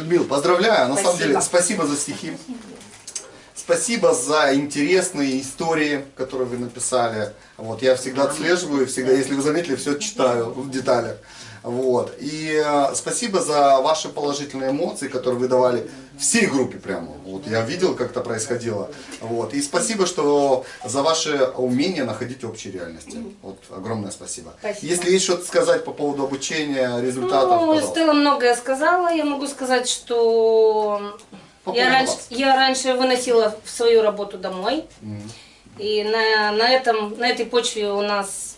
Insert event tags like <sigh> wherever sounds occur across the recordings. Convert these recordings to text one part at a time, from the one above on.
Людмил, поздравляю. На самом Спасибо. деле, спасибо за стихи. Спасибо за интересные истории, которые вы написали. Вот, я всегда отслеживаю, всегда, если вы заметили, все читаю в деталях. Вот. И э, спасибо за ваши положительные эмоции, которые вы давали всей группе прямо. Вот, я видел, как это происходило. Вот. И спасибо, что за ваше умение находить общие реальности. Вот, огромное спасибо. Спасибо. Если есть что-то сказать по поводу обучения, результатов, Ну, пожалуйста. Стелла многое сказала. Я могу сказать, что Я раньше, я раньше выносила свою работу домой. И на, на, этом, на этой почве у нас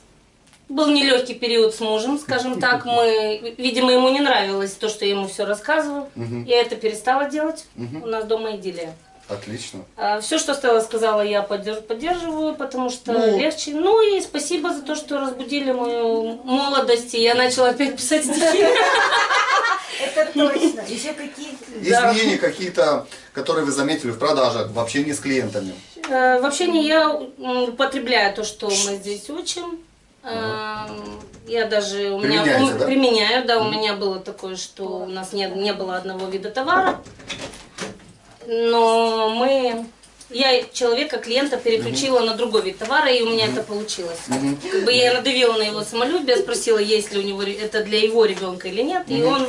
был нелегкий период с мужем, скажем так. <laughs> Мы, видимо, ему не нравилось то, что я ему все рассказываю. Я это перестала делать. У нас дома идиллия. Отлично. Все, что Стелла сказала, я поддерж- поддерживаю, потому что Ну. легче. Ну и спасибо за то, что разбудили мою молодость, и я начала опять писать стихи. <laughs> Это <laughs> точно. Еще какие. Изменения какие-то, которые вы заметили в продажах, в общении с клиентами. Э, В общении я употребляю то, что мы здесь учим. Э, Я даже у меня да? применяю, да, у меня было такое, что у нас не, не было одного вида товара, но мы, я человека, клиента переключила на другой вид товара, и у меня это получилось. Как бы я надавила на его самолюбие, спросила, есть ли у него это для его ребенка или нет, и он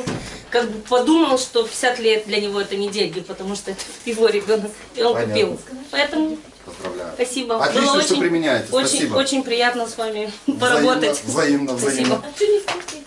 как бы подумал, что 50 лет для него это не деньги, потому что его ребенок, и он Понятно. купил. Поэтому Поздравляю. Спасибо. Отлично, Было что применяете. Очень, Спасибо. очень приятно с вами поработать. Взаимно, взаимно, взаимно. Спасибо.